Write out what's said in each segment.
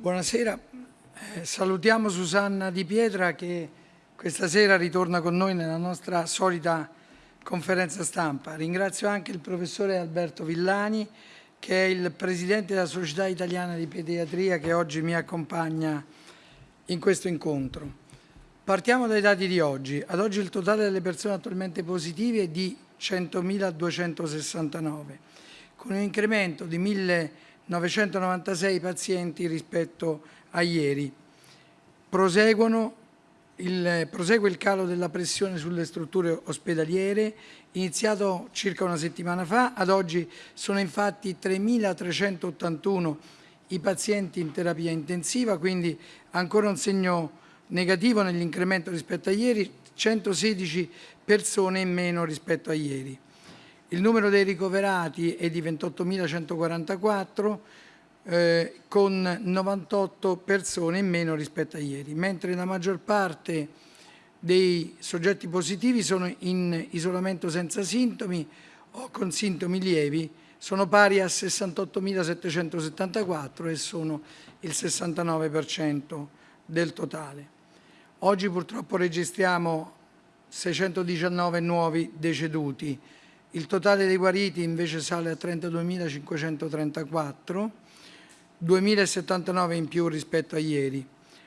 Buonasera, eh, salutiamo Susanna Di Pietra che questa sera ritorna con noi nella nostra solita conferenza stampa. Ringrazio anche il professore Alberto Villani che è il presidente della Società Italiana di Pediatria che oggi mi accompagna in questo incontro. Partiamo dai dati di oggi. Ad oggi il totale delle persone attualmente positive è di 100.269, con un incremento di 1.996 pazienti rispetto a ieri. Il, prosegue il calo della pressione sulle strutture ospedaliere, iniziato circa una settimana fa, ad oggi sono infatti 3.381 i pazienti in terapia intensiva, quindi ancora un segno negativo nell'incremento rispetto a ieri, 116 persone in meno rispetto a ieri. Il numero dei ricoverati è di 28.144, eh, con 98 persone in meno rispetto a ieri, mentre la maggior parte dei soggetti positivi sono in isolamento senza sintomi o con sintomi lievi, sono pari a 68.774 e sono il 69% del totale. Oggi purtroppo registriamo 619 nuovi deceduti, il totale dei guariti invece sale a 32.534 2.079 in più rispetto a ieri.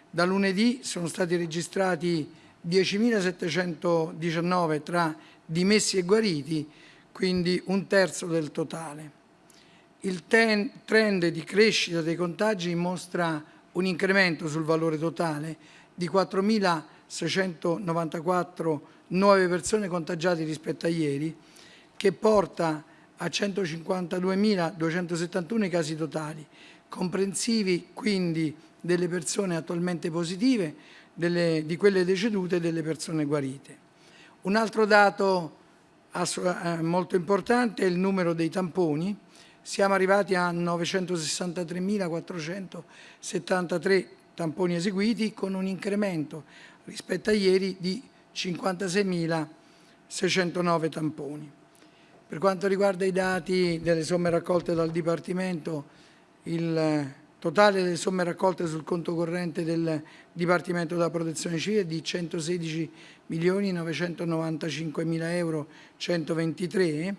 Da lunedì sono stati registrati 10.719 tra dimessi e guariti, quindi un terzo del totale. Il trend di crescita dei contagi mostra un incremento sul valore totale di 4.694 nuove persone contagiate rispetto a ieri, che porta a 152.271 i casi totali, comprensivi quindi delle persone attualmente positive, delle, di quelle decedute e delle persone guarite. Un altro dato eh, molto importante è il numero dei tamponi. Siamo arrivati a 963.473 tamponi eseguiti con un incremento rispetto a ieri di 56.609 tamponi. Per quanto riguarda i dati delle somme raccolte dal Dipartimento, il totale delle somme raccolte sul conto corrente del Dipartimento della Protezione Civile è di 116 milioni 995 mila euro 123.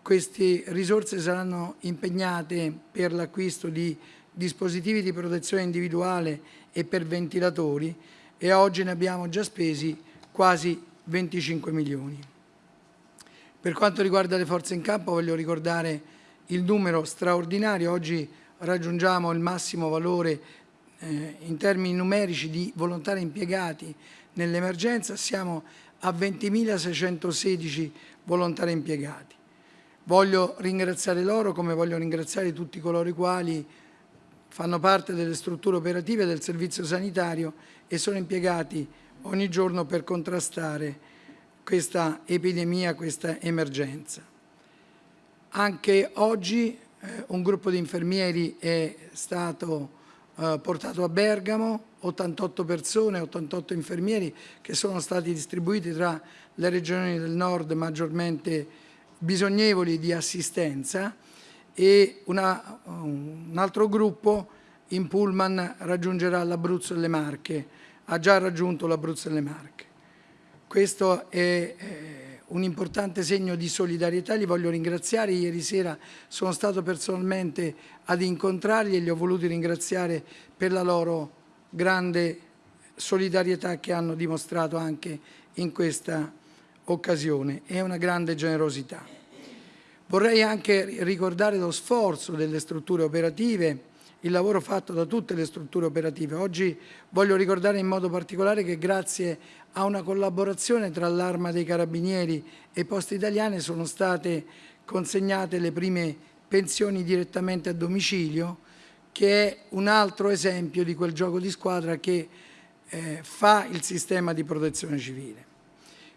Queste risorse saranno impegnate per l'acquisto di dispositivi di protezione individuale e per ventilatori e oggi ne abbiamo già spesi quasi 25 milioni. Per quanto riguarda le forze in campo voglio ricordare il numero straordinario, oggi raggiungiamo il massimo valore eh, in termini numerici di volontari impiegati nell'emergenza, siamo a 20.616 volontari impiegati. Voglio ringraziare loro come voglio ringraziare tutti coloro i quali fanno parte delle strutture operative del servizio sanitario e sono impiegati ogni giorno per contrastare questa epidemia, questa emergenza. Anche oggi eh, un gruppo di infermieri è stato eh, portato a Bergamo, 88 persone, 88 infermieri che sono stati distribuiti tra le regioni del nord maggiormente bisognevoli di assistenza e una, un altro gruppo in pullman raggiungerà l'Abruzzo e le Marche, ha già raggiunto l'Abruzzo e le Marche. Questo è eh, un importante segno di solidarietà, li voglio ringraziare, ieri sera sono stato personalmente ad incontrarli e li ho voluti ringraziare per la loro grande solidarietà che hanno dimostrato anche in questa occasione e una grande generosità. Vorrei anche ricordare lo sforzo delle strutture operative, il lavoro fatto da tutte le strutture operative. Oggi voglio ricordare in modo particolare che grazie a una collaborazione tra l'Arma dei Carabinieri e Poste Italiane sono state consegnate le prime pensioni direttamente a domicilio, che è un altro esempio di quel gioco di squadra che eh, fa il sistema di protezione civile.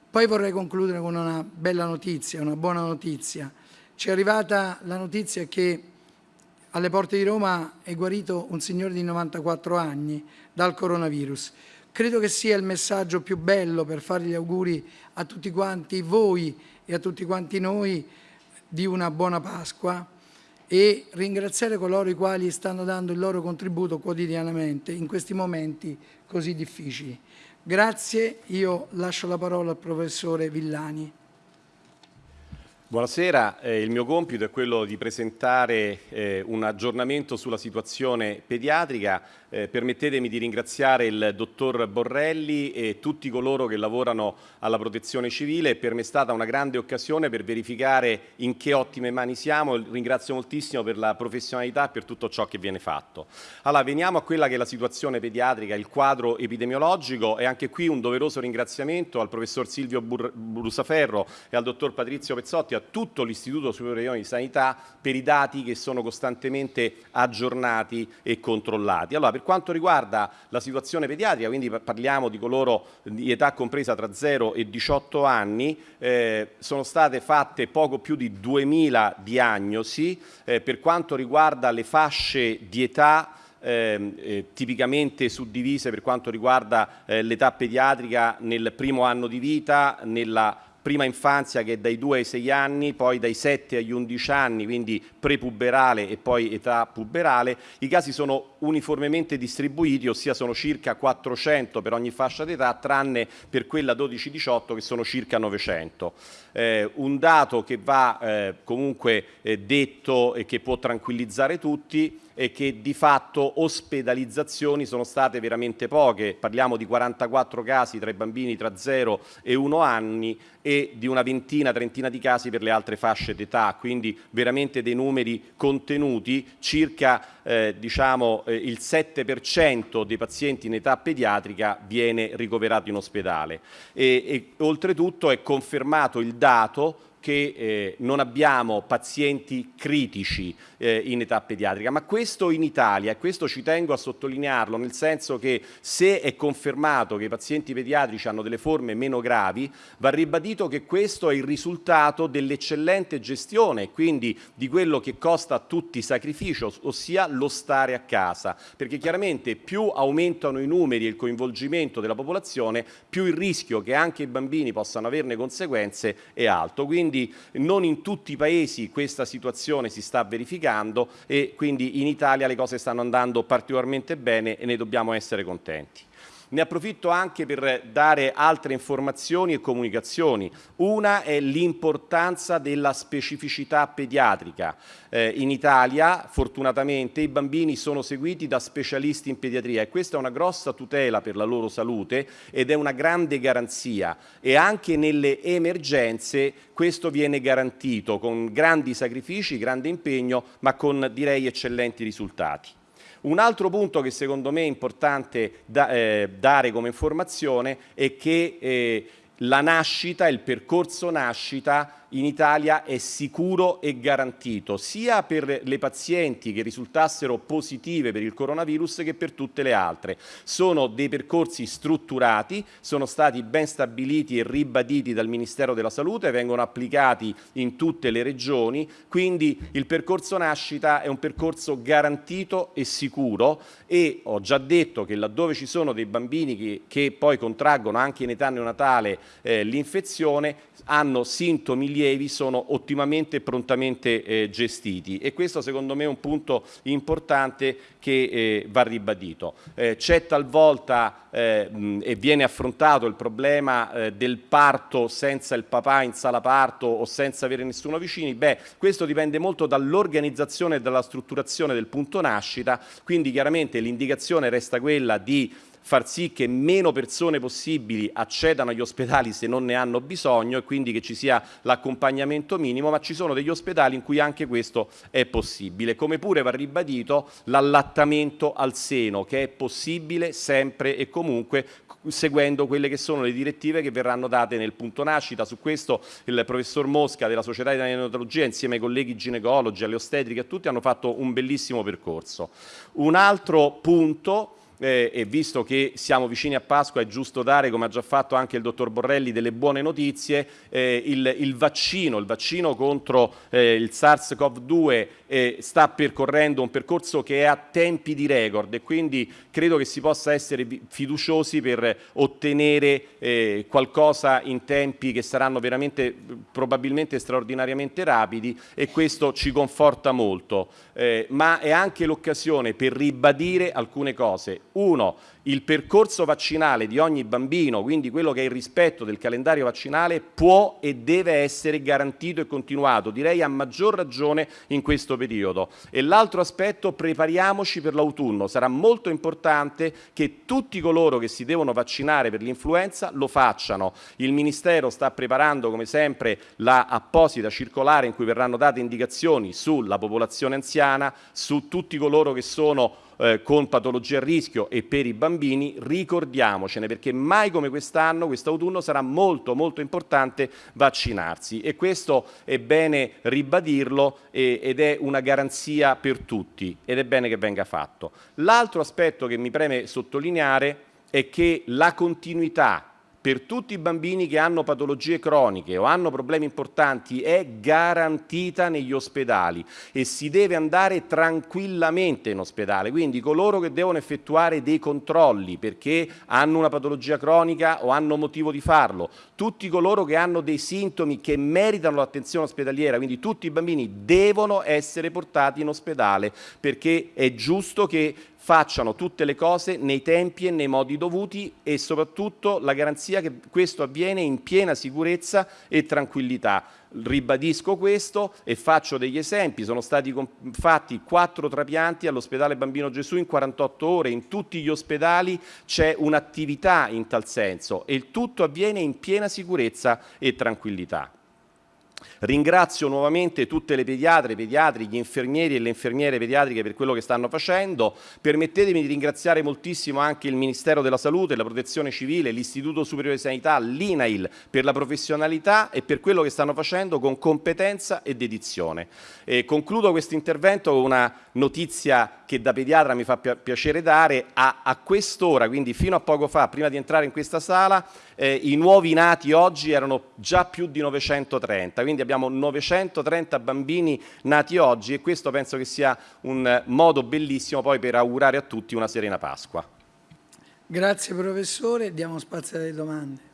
Poi vorrei concludere con una bella notizia, una buona notizia. Ci è arrivata la notizia che alle porte di Roma è guarito un signore di 94 anni dal coronavirus. Credo che sia il messaggio più bello per fare gli auguri a tutti quanti voi e a tutti quanti noi di una buona Pasqua e ringraziare coloro i quali stanno dando il loro contributo quotidianamente in questi momenti così difficili. Grazie, io lascio la parola al professore Villani. Buonasera, eh, il mio compito è quello di presentare eh, un aggiornamento sulla situazione pediatrica. Eh, permettetemi di ringraziare il dottor Borrelli e tutti coloro che lavorano alla protezione civile. Per me è stata una grande occasione per verificare in che ottime mani siamo. Ringrazio moltissimo per la professionalità e per tutto ciò che viene fatto. Allora, veniamo a quella che è la situazione pediatrica, il quadro epidemiologico e anche qui un doveroso ringraziamento al professor Silvio Brusaferro e al dottor Patrizio Pezzotti, tutto l'Istituto Superiore di Sanità per i dati che sono costantemente aggiornati e controllati. Allora, per quanto riguarda la situazione pediatrica, quindi parliamo di coloro di età compresa tra 0 e 18 anni, eh, sono state fatte poco più di 2000 diagnosi, eh, per quanto riguarda le fasce di età eh, eh, tipicamente suddivise per quanto riguarda eh, l'età pediatrica nel primo anno di vita, nella prima infanzia che è dai 2 ai 6 anni, poi dai 7 agli 11 anni, quindi prepuberale e poi età puberale. I casi sono uniformemente distribuiti, ossia sono circa 400 per ogni fascia d'età, tranne per quella 12-18 che sono circa 900. Eh, un dato che va eh, comunque eh, detto e che può tranquillizzare tutti e che di fatto ospedalizzazioni sono state veramente poche, parliamo di 44 casi tra i bambini tra 0 e 1 anni e di una ventina, trentina di casi per le altre fasce d'età, quindi veramente dei numeri contenuti, circa eh, diciamo, eh, il 7% dei pazienti in età pediatrica viene ricoverato in ospedale. E, e oltretutto è confermato il dato che eh, non abbiamo pazienti critici eh, in età pediatrica, ma questo in Italia, e questo ci tengo a sottolinearlo, nel senso che se è confermato che i pazienti pediatrici hanno delle forme meno gravi, va ribadito che questo è il risultato dell'eccellente gestione, quindi di quello che costa a tutti sacrificio, ossia lo stare a casa, perché chiaramente più aumentano i numeri e il coinvolgimento della popolazione, più il rischio che anche i bambini possano averne conseguenze è alto. Quindi quindi non in tutti i paesi questa situazione si sta verificando e quindi in Italia le cose stanno andando particolarmente bene e ne dobbiamo essere contenti. Ne approfitto anche per dare altre informazioni e comunicazioni. Una è l'importanza della specificità pediatrica. Eh, in Italia, fortunatamente, i bambini sono seguiti da specialisti in pediatria e questa è una grossa tutela per la loro salute ed è una grande garanzia. E anche nelle emergenze questo viene garantito con grandi sacrifici, grande impegno, ma con direi eccellenti risultati. Un altro punto che secondo me è importante da, eh, dare come informazione è che eh, la nascita, il percorso nascita in Italia è sicuro e garantito sia per le pazienti che risultassero positive per il coronavirus che per tutte le altre. Sono dei percorsi strutturati, sono stati ben stabiliti e ribaditi dal Ministero della Salute, vengono applicati in tutte le regioni, quindi il percorso nascita è un percorso garantito e sicuro e ho già detto che laddove ci sono dei bambini che, che poi contraggono anche in età neonatale eh, l'infezione hanno sintomi lievi sono ottimamente e prontamente eh, gestiti. E questo secondo me è un punto importante che eh, va ribadito. Eh, c'è talvolta eh, mh, e viene affrontato il problema eh, del parto senza il papà in sala parto o senza avere nessuno vicini, beh questo dipende molto dall'organizzazione e dalla strutturazione del punto nascita, quindi chiaramente l'indicazione resta quella di far sì che meno persone possibili accedano agli ospedali se non ne hanno bisogno e quindi che ci sia l'accompagnamento minimo, ma ci sono degli ospedali in cui anche questo è possibile. Come pure va ribadito l'allattamento al seno, che è possibile sempre e comunque seguendo quelle che sono le direttive che verranno date nel punto nascita. Su questo il professor Mosca della Società di Neonatologia insieme ai colleghi ginecologi, alle ostetriche, a tutti hanno fatto un bellissimo percorso. Un altro punto eh, e visto che siamo vicini a Pasqua è giusto dare, come ha già fatto anche il dottor Borrelli, delle buone notizie, eh, il, il, vaccino, il vaccino contro eh, il SARS-CoV-2 eh, sta percorrendo un percorso che è a tempi di record e quindi credo che si possa essere fiduciosi per ottenere eh, qualcosa in tempi che saranno veramente probabilmente straordinariamente rapidi e questo ci conforta molto, eh, ma è anche l'occasione per ribadire alcune cose. Uno, il percorso vaccinale di ogni bambino, quindi quello che è il rispetto del calendario vaccinale, può e deve essere garantito e continuato, direi a maggior ragione in questo periodo. E l'altro aspetto, prepariamoci per l'autunno. Sarà molto importante che tutti coloro che si devono vaccinare per l'influenza lo facciano. Il Ministero sta preparando, come sempre, la apposita circolare in cui verranno date indicazioni sulla popolazione anziana, su tutti coloro che sono eh, con patologie a rischio e per i bambini, ricordiamocene perché mai come quest'anno, quest'autunno sarà molto molto importante vaccinarsi e questo è bene ribadirlo e, ed è una garanzia per tutti ed è bene che venga fatto. L'altro aspetto che mi preme sottolineare è che la continuità per tutti i bambini che hanno patologie croniche o hanno problemi importanti è garantita negli ospedali e si deve andare tranquillamente in ospedale. Quindi coloro che devono effettuare dei controlli perché hanno una patologia cronica o hanno motivo di farlo, tutti coloro che hanno dei sintomi che meritano l'attenzione ospedaliera, quindi tutti i bambini devono essere portati in ospedale perché è giusto che facciano tutte le cose nei tempi e nei modi dovuti e soprattutto la garanzia che questo avviene in piena sicurezza e tranquillità. Ribadisco questo e faccio degli esempi. Sono stati fatti quattro trapianti all'ospedale Bambino Gesù in 48 ore. In tutti gli ospedali c'è un'attività in tal senso e il tutto avviene in piena sicurezza e tranquillità. Ringrazio nuovamente tutte le pediatre, i pediatri, gli infermieri e le infermiere pediatriche per quello che stanno facendo. Permettetemi di ringraziare moltissimo anche il Ministero della Salute, la Protezione Civile, l'Istituto Superiore di Sanità, l'INAIL per la professionalità e per quello che stanno facendo con competenza e dedizione. E concludo questo intervento con una notizia che da pediatra mi fa piacere dare. A, a quest'ora, quindi fino a poco fa, prima di entrare in questa sala, eh, i nuovi nati oggi erano già più di 930, quindi abbiamo 930 bambini nati oggi e questo penso che sia un modo bellissimo poi per augurare a tutti una serena Pasqua. Grazie professore, diamo spazio alle domande.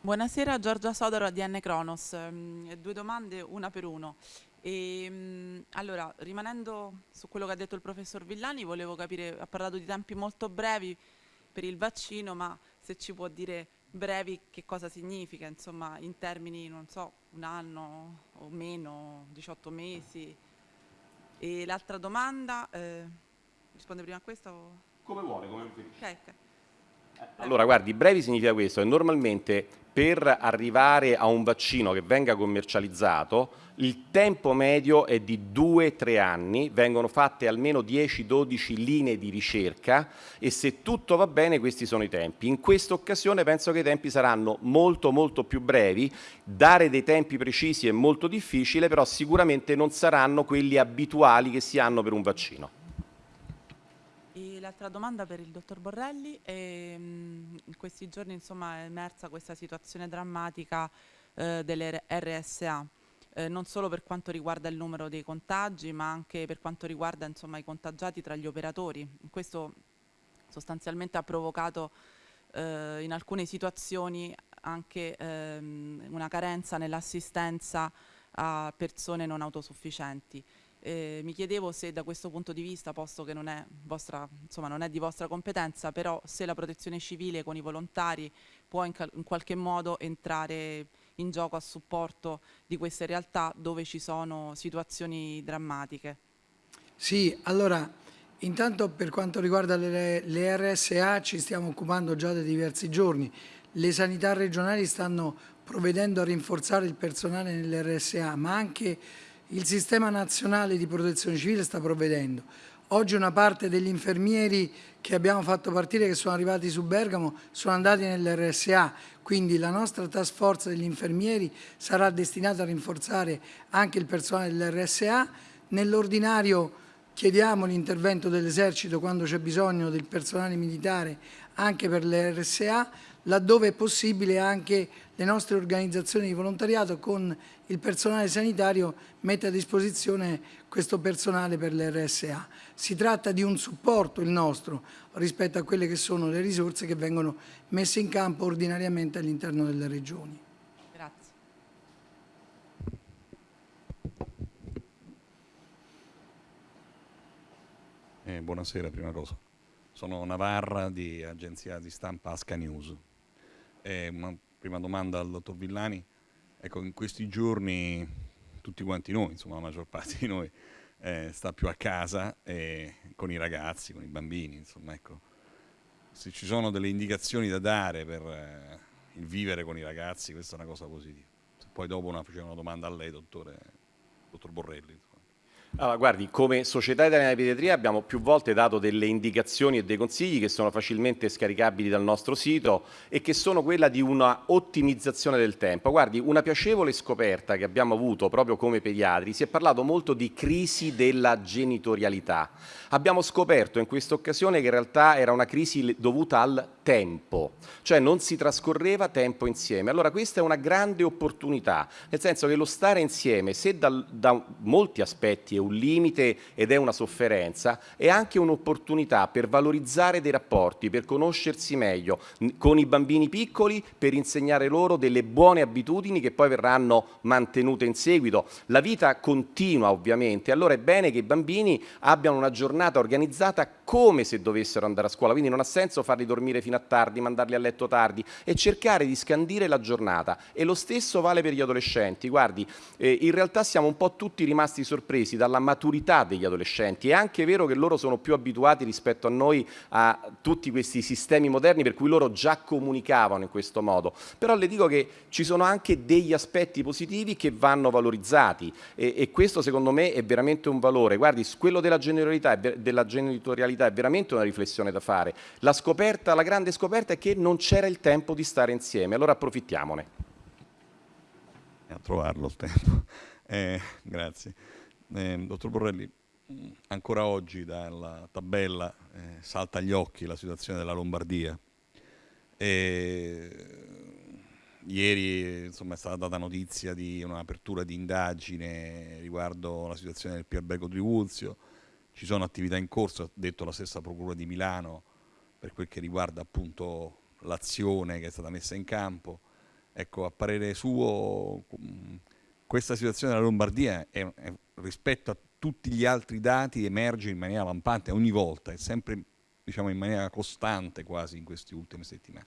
Buonasera, Giorgia Sodaro, ADN Cronos. Mm, due domande, una per uno. E, ehm, allora, rimanendo su quello che ha detto il professor Villani, volevo capire, ha parlato di tempi molto brevi per il vaccino, ma se ci può dire brevi che cosa significa, insomma, in termini, non so, un anno o meno, 18 mesi. E l'altra domanda, eh, risponde prima a questa o... Come vuole, come preferisce. Okay, okay. Allora, guardi, brevi significa questo, che normalmente per arrivare a un vaccino che venga commercializzato il tempo medio è di 2-3 anni, vengono fatte almeno 10-12 linee di ricerca e se tutto va bene questi sono i tempi. In questa occasione penso che i tempi saranno molto molto più brevi, dare dei tempi precisi è molto difficile, però sicuramente non saranno quelli abituali che si hanno per un vaccino. L'altra domanda per il dottor Borrelli, e, mh, in questi giorni insomma, è emersa questa situazione drammatica eh, delle RSA, eh, non solo per quanto riguarda il numero dei contagi, ma anche per quanto riguarda insomma, i contagiati tra gli operatori. Questo sostanzialmente ha provocato eh, in alcune situazioni anche ehm, una carenza nell'assistenza a persone non autosufficienti. Eh, mi chiedevo se da questo punto di vista, posto che non è, vostra, insomma, non è, di vostra competenza, però se la protezione civile con i volontari può in, in, qualche modo entrare in gioco a supporto di queste realtà dove ci sono situazioni drammatiche. Sì, allora intanto per quanto riguarda le, le RSA ci stiamo occupando già da diversi giorni. Le sanità regionali stanno provvedendo a rinforzare il personale nelle RSA, ma anche il sistema nazionale di protezione civile sta provvedendo. Oggi una parte degli infermieri che abbiamo fatto partire, che sono arrivati su Bergamo, sono andati nell'RSA, quindi la nostra task force degli infermieri sarà destinata a rinforzare anche il personale dell'RSA. Nell'ordinario chiediamo l'intervento dell'esercito quando c'è bisogno del personale militare anche per l'RSA, laddove è possibile anche le nostre organizzazioni di volontariato con il personale sanitario mette a disposizione questo personale per l'RSA. Si tratta di un supporto il nostro rispetto a quelle che sono le risorse che vengono messe in campo ordinariamente all'interno delle regioni. Eh, buonasera, prima cosa. Sono Navarra di agenzia di stampa Asca News. Eh, una prima domanda al dottor Villani. Ecco, in questi giorni tutti quanti noi, insomma la maggior parte di noi, eh, sta più a casa eh, con i ragazzi, con i bambini, insomma ecco. Se ci sono delle indicazioni da dare per eh, il vivere con i ragazzi, questa è una cosa positiva. Poi dopo una, facevo una domanda a lei, dottore, dottor Borrelli. Allora, guardi, come Società Italiana di Pediatria abbiamo più volte dato delle indicazioni e dei consigli che sono facilmente scaricabili dal nostro sito e che sono quella di una ottimizzazione del tempo. Guardi, una piacevole scoperta che abbiamo avuto proprio come pediatri, si è parlato molto di crisi della genitorialità. Abbiamo scoperto in questa occasione che in realtà era una crisi dovuta al tempo, cioè non si trascorreva tempo insieme. Allora questa è una grande opportunità, nel senso che lo stare insieme, se da, da molti aspetti è un limite ed è una sofferenza, è anche un'opportunità per valorizzare dei rapporti, per conoscersi meglio con i bambini piccoli, per insegnare loro delle buone abitudini che poi verranno mantenute in seguito. La vita continua ovviamente, allora è bene che i bambini abbiano una giornata organizzata come se dovessero andare a scuola, quindi non ha senso farli dormire fino a tardi, mandarli a letto tardi e cercare di scandire la giornata e lo stesso vale per gli adolescenti. Guardi, eh, in realtà siamo un po' tutti rimasti sorpresi dalla maturità degli adolescenti, è anche vero che loro sono più abituati rispetto a noi a tutti questi sistemi moderni per cui loro già comunicavano in questo modo, però le dico che ci sono anche degli aspetti positivi che vanno valorizzati e, e questo secondo me è veramente un valore. Guardi, quello della della genitorialità è veramente una riflessione da fare. La scoperta, la grande scoperta è che non c'era il tempo di stare insieme, allora approfittiamone. A trovarlo il tempo. Eh, grazie. Eh, dottor Borrelli, ancora oggi dalla tabella eh, salta agli occhi la situazione della Lombardia. E, ieri insomma, è stata data notizia di un'apertura di indagine riguardo la situazione del Pierbeco Trivulzio, ci sono attività in corso, ha detto la stessa Procura di Milano, per quel che riguarda appunto l'azione che è stata messa in campo. Ecco, a parere suo, questa situazione della Lombardia è, è, rispetto a tutti gli altri dati emerge in maniera lampante ogni volta, è sempre diciamo, in maniera costante quasi in queste ultime settimane.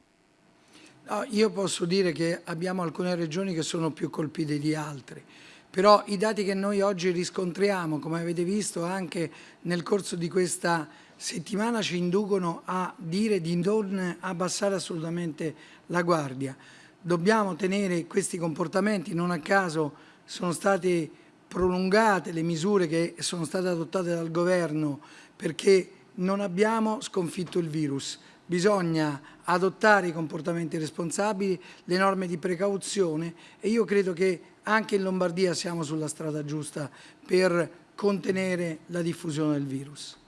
No, io posso dire che abbiamo alcune regioni che sono più colpite di altre, però i dati che noi oggi riscontriamo, come avete visto anche nel corso di questa settimana, ci inducono a dire di non abbassare assolutamente la guardia. Dobbiamo tenere questi comportamenti, non a caso sono state prolungate le misure che sono state adottate dal governo perché non abbiamo sconfitto il virus bisogna adottare i comportamenti responsabili, le norme di precauzione e io credo che anche in Lombardia siamo sulla strada giusta per contenere la diffusione del virus.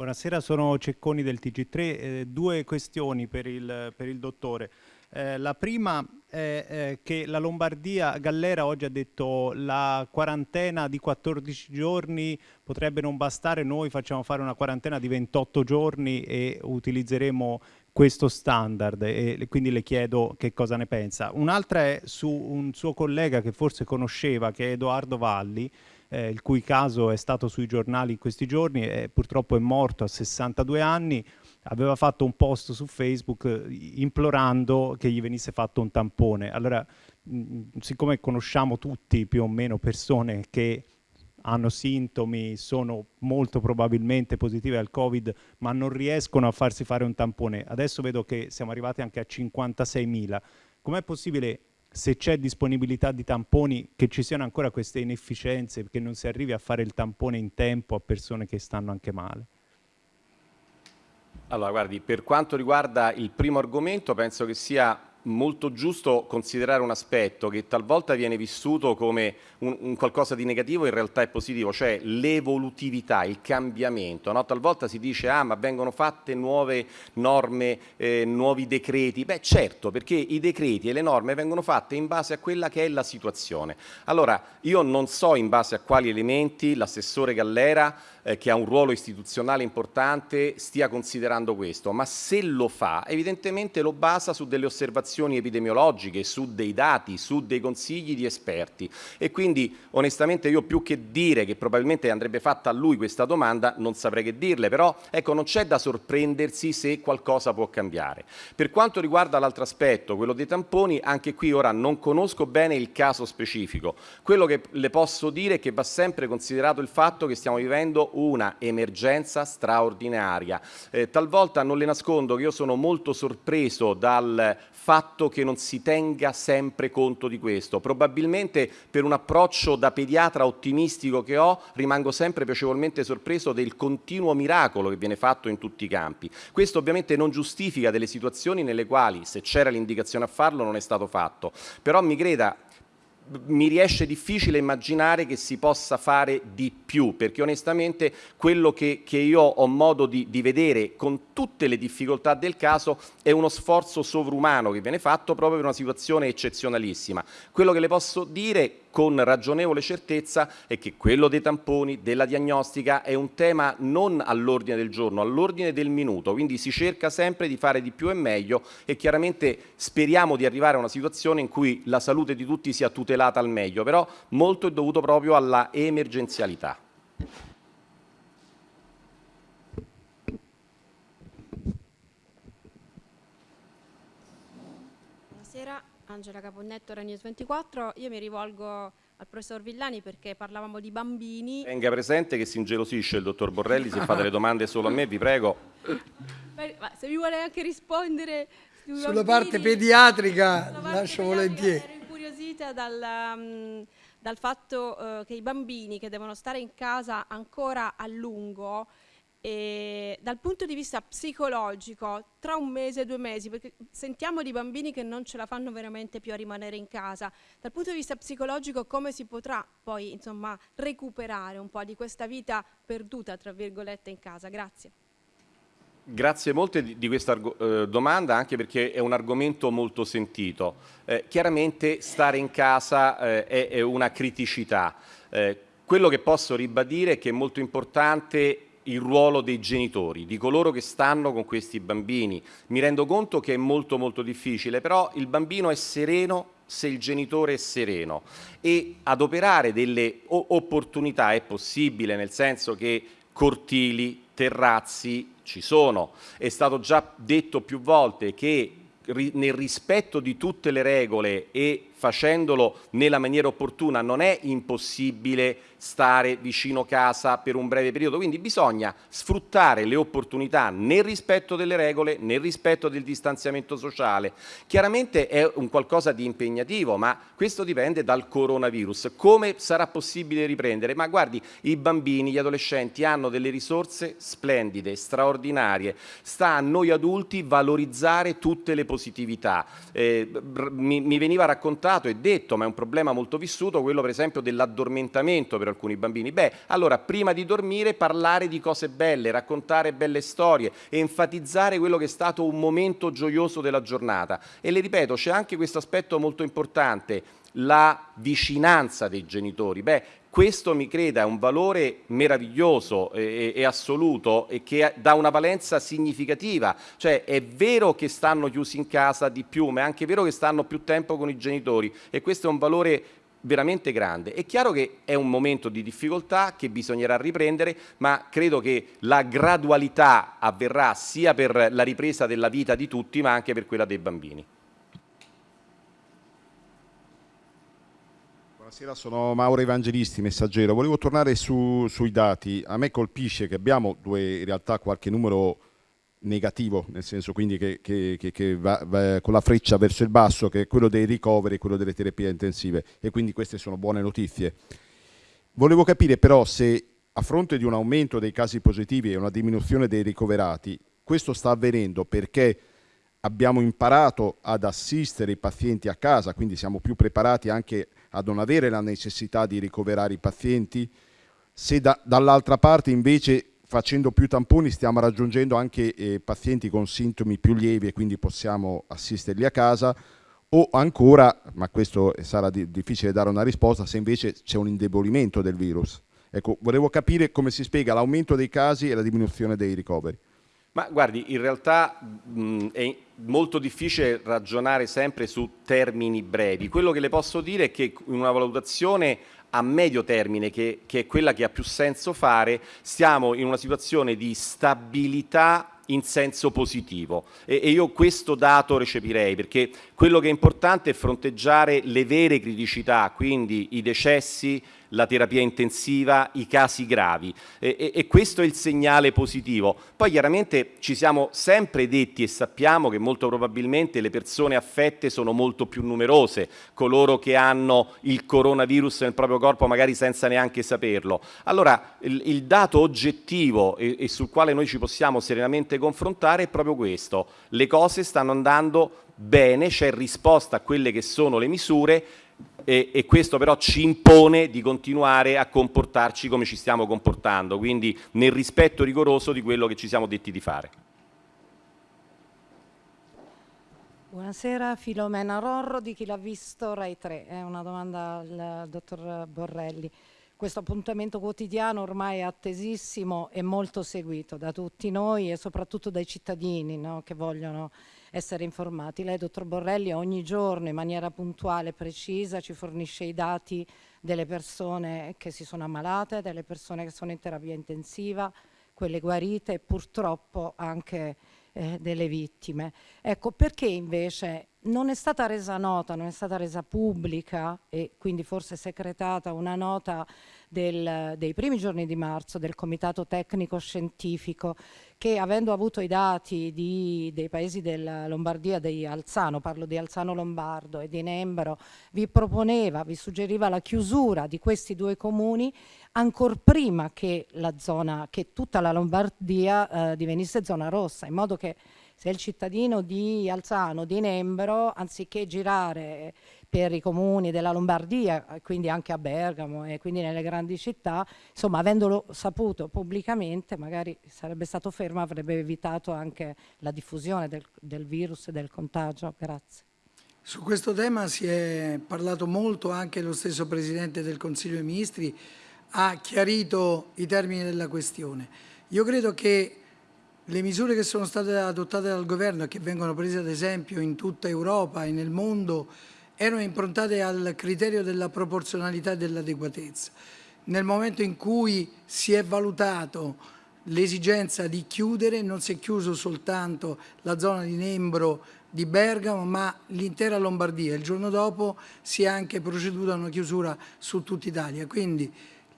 Buonasera, sono Cecconi del TG3. Eh, due questioni per il, per il dottore. Eh, la prima è eh, che la Lombardia, Gallera oggi ha detto la quarantena di 14 giorni potrebbe non bastare, noi facciamo fare una quarantena di 28 giorni e utilizzeremo questo standard e quindi le chiedo che cosa ne pensa. Un'altra è su un suo collega che forse conosceva, che è Edoardo Valli, eh, il cui caso è stato sui giornali in questi giorni e purtroppo è morto a 62 anni aveva fatto un post su Facebook eh, implorando che gli venisse fatto un tampone. Allora, mh, mm, siccome conosciamo tutti più o meno persone che hanno sintomi, sono molto probabilmente positive al Covid, ma non riescono a farsi fare un tampone. Adesso vedo che siamo arrivati anche a 56.000. Com'è possibile se c'è disponibilità di tamponi, che ci siano ancora queste inefficienze, che non si arrivi a fare il tampone in tempo a persone che stanno anche male. Allora, guardi, per quanto riguarda il primo argomento, penso che sia molto giusto considerare un aspetto che talvolta viene vissuto come un, un qualcosa di negativo, in realtà è positivo, cioè l'evolutività, il cambiamento. No? Talvolta si dice ah ma vengono fatte nuove norme, eh, nuovi decreti. Beh certo, perché i decreti e le norme vengono fatte in base a quella che è la situazione. Allora, io non so in base a quali elementi l'assessore Gallera eh, che ha un ruolo istituzionale importante stia considerando questo, ma se lo fa evidentemente lo basa su delle osservazioni epidemiologiche, su dei dati, su dei consigli di esperti. E quindi onestamente io più che dire che probabilmente andrebbe fatta a lui questa domanda non saprei che dirle, però ecco non c'è da sorprendersi se qualcosa può cambiare. Per quanto riguarda l'altro aspetto, quello dei tamponi, anche qui ora non conosco bene il caso specifico, quello che le posso dire è che va sempre considerato il fatto che stiamo vivendo una emergenza straordinaria. Eh, talvolta non le nascondo che io sono molto sorpreso dal fatto che non si tenga sempre conto di questo. Probabilmente per un approccio da pediatra ottimistico che ho rimango sempre piacevolmente sorpreso del continuo miracolo che viene fatto in tutti i campi. Questo ovviamente non giustifica delle situazioni nelle quali se c'era l'indicazione a farlo non è stato fatto, però mi creda mi riesce difficile immaginare che si possa fare di più, perché onestamente quello che, che io ho modo di, di, vedere con tutte le difficoltà del caso è uno sforzo sovrumano che viene fatto proprio per una situazione eccezionalissima. Quello che le posso dire con ragionevole certezza è che quello dei tamponi, della diagnostica è un tema non all'ordine del giorno, all'ordine del minuto, quindi si cerca sempre di fare di più e meglio e chiaramente speriamo di arrivare a una situazione in cui la salute di tutti sia tutelata al meglio, però molto è dovuto proprio alla emergenzialità. Buonasera, Angela Caponnetto, Ragnews 24. Io mi rivolgo al professor Villani perché parlavamo di bambini. Tenga presente che si ingelosisce il dottor Borrelli se fa delle domande solo a me, vi prego. Ma se mi vuole anche rispondere sulla bambini, parte pediatrica, parte lascio pediatrica, volentieri. Ero incuriosita dal, um, dal fatto uh, che i bambini che devono stare in casa ancora a lungo e dal punto di vista psicologico, tra un mese e due mesi, perché sentiamo di bambini che non ce la fanno veramente più a rimanere in casa, dal punto di vista psicologico come si potrà poi insomma recuperare un po' di questa vita perduta, tra virgolette, in casa? Grazie. Grazie molte di, di questa eh, domanda, anche perché è un argomento molto sentito. Eh, chiaramente stare in casa eh, è, è, una criticità. Eh, quello che posso ribadire è che è molto importante il ruolo dei genitori, di coloro che stanno con questi bambini. Mi rendo conto che è molto molto difficile, però il bambino è sereno se il genitore è sereno e adoperare delle opportunità è possibile, nel senso che cortili, terrazzi ci sono. È stato già detto più volte che nel rispetto di tutte le regole e facendolo nella maniera opportuna non è impossibile stare vicino casa per un breve periodo, quindi bisogna sfruttare le opportunità nel rispetto delle regole, nel rispetto del distanziamento sociale. Chiaramente è un qualcosa di impegnativo, ma questo dipende dal coronavirus. Come sarà possibile riprendere? Ma guardi, i bambini, gli adolescenti hanno delle risorse splendide, straordinarie. Sta a noi adulti valorizzare tutte le positività. Eh, mi, mi veniva raccontato e detto, ma è un problema molto vissuto, quello per esempio dell'addormentamento per alcuni bambini. Beh, allora prima di dormire parlare di cose belle, raccontare belle storie, enfatizzare quello che è stato un momento gioioso della giornata. E le ripeto, c'è anche questo aspetto molto importante, la vicinanza dei genitori. Beh, questo mi creda è un valore meraviglioso e, e, assoluto e che dà una valenza significativa, cioè è vero che stanno chiusi in casa di più, ma è anche vero che stanno più tempo con i genitori e questo è un valore veramente grande. È chiaro che è un momento di difficoltà che bisognerà riprendere, ma credo che la gradualità avverrà sia per la ripresa della vita di tutti, ma anche per quella dei bambini. Buonasera, sono Mauro Evangelisti, messaggero. Volevo tornare su, sui dati. A me colpisce che abbiamo due, in realtà qualche numero negativo, nel senso quindi che, che, che, che va, va, con la freccia verso il basso, che è quello dei ricoveri, quello delle terapie intensive e quindi queste sono buone notizie. Volevo capire però se a fronte di un aumento dei casi positivi e una diminuzione dei ricoverati, questo sta avvenendo perché abbiamo imparato ad assistere i pazienti a casa, quindi siamo più preparati anche a non avere la necessità di ricoverare i pazienti, se da, dall'altra parte invece facendo più tamponi stiamo raggiungendo anche eh, pazienti con sintomi più lievi e quindi possiamo assisterli a casa o ancora, ma questo sarà di, difficile dare una risposta, se invece c'è un indebolimento del virus. Ecco, volevo capire come si spiega l'aumento dei casi e la diminuzione dei ricoveri. Ma guardi, in realtà mh, è molto difficile ragionare sempre su termini brevi. Quello che le posso dire è che in una valutazione a medio termine, che, che è quella che ha più senso fare, siamo in una situazione di stabilità in senso positivo e, e, io questo dato recepirei perché quello che è importante è fronteggiare le vere criticità, quindi i decessi, la terapia intensiva, i casi gravi e, e, e, questo è il segnale positivo. Poi chiaramente ci siamo sempre detti e sappiamo che molto probabilmente le persone affette sono molto più numerose, coloro che hanno il coronavirus nel proprio corpo magari senza neanche saperlo. Allora il, il dato oggettivo e, e sul quale noi ci possiamo serenamente confrontare è proprio questo, le cose stanno andando bene, c'è risposta a quelle che sono le misure e, e, questo però ci impone di continuare a comportarci come ci stiamo comportando, quindi nel rispetto rigoroso di quello che ci siamo detti di fare. Buonasera, Filomena Rorro di chi l'ha visto Rai 3, è una domanda al dottor Borrelli. Questo appuntamento quotidiano ormai è attesissimo e molto seguito da tutti noi e soprattutto dai cittadini no? che vogliono essere informati. Lei, dottor Borrelli, ogni giorno in maniera puntuale e precisa ci fornisce i dati delle persone che si sono ammalate, delle persone che sono in terapia intensiva, quelle guarite e purtroppo anche eh, delle vittime. Ecco, perché invece non è stata resa nota, non è stata resa pubblica e quindi forse secretata una nota del, dei primi giorni di marzo del Comitato Tecnico Scientifico che avendo avuto i dati di, dei paesi della Lombardia, di Alzano, parlo di Alzano Lombardo e di Nembro, vi proponeva, vi suggeriva la chiusura di questi due comuni ancora prima che, la zona, che tutta la Lombardia eh, divenisse zona rossa, in modo che se il cittadino di Alzano, di Nembro, anziché girare per i comuni della Lombardia, quindi anche a Bergamo e quindi nelle grandi città, insomma avendolo saputo pubblicamente magari sarebbe stato fermo, avrebbe evitato anche la diffusione del, del virus e del contagio. Grazie. Su questo tema si è parlato molto, anche lo stesso Presidente del Consiglio dei Ministri ha chiarito i termini della questione. Io credo che le misure che sono state adottate dal governo e che vengono prese ad esempio in tutta Europa e nel mondo erano improntate al criterio della proporzionalità e dell'adeguatezza. Nel momento in cui si è valutato l'esigenza di chiudere, non si è chiuso soltanto la zona di Nembro di Bergamo, ma l'intera Lombardia. Il giorno dopo si è anche proceduto a una chiusura su tutta Italia. Quindi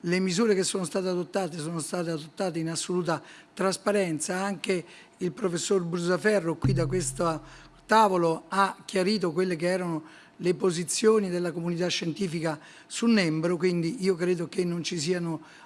le misure che sono state adottate sono state adottate in assoluta trasparenza, anche il professor Brusaferro qui da questo tavolo ha chiarito quelle che erano le posizioni della comunità scientifica su Nembro, quindi io credo che non ci,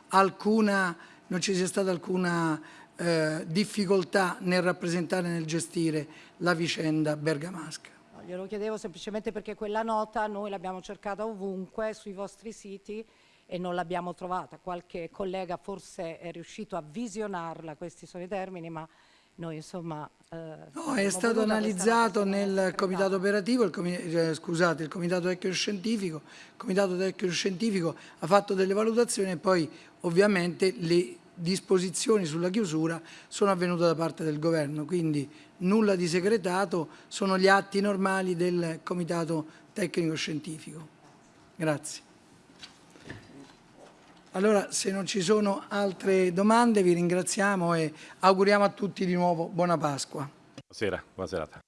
alcuna, non ci sia stata alcuna eh, difficoltà nel rappresentare e nel gestire la vicenda bergamasca. glielo chiedevo semplicemente perché quella nota noi l'abbiamo cercata ovunque sui vostri siti e non l'abbiamo trovata. Qualche collega forse è riuscito a visionarla, questi sono i termini, ma noi insomma... Eh, no, è stato analizzato nel comitato operativo, il comi eh, scusate, il comitato tecnico scientifico, il comitato tecnico scientifico ha fatto delle valutazioni e poi ovviamente le disposizioni sulla chiusura sono avvenute da parte del governo, quindi nulla di segretato, sono gli atti normali del comitato tecnico scientifico. Grazie. Allora, se non ci sono altre domande, vi ringraziamo e auguriamo a tutti di nuovo buona Pasqua. Buonasera, buona serata.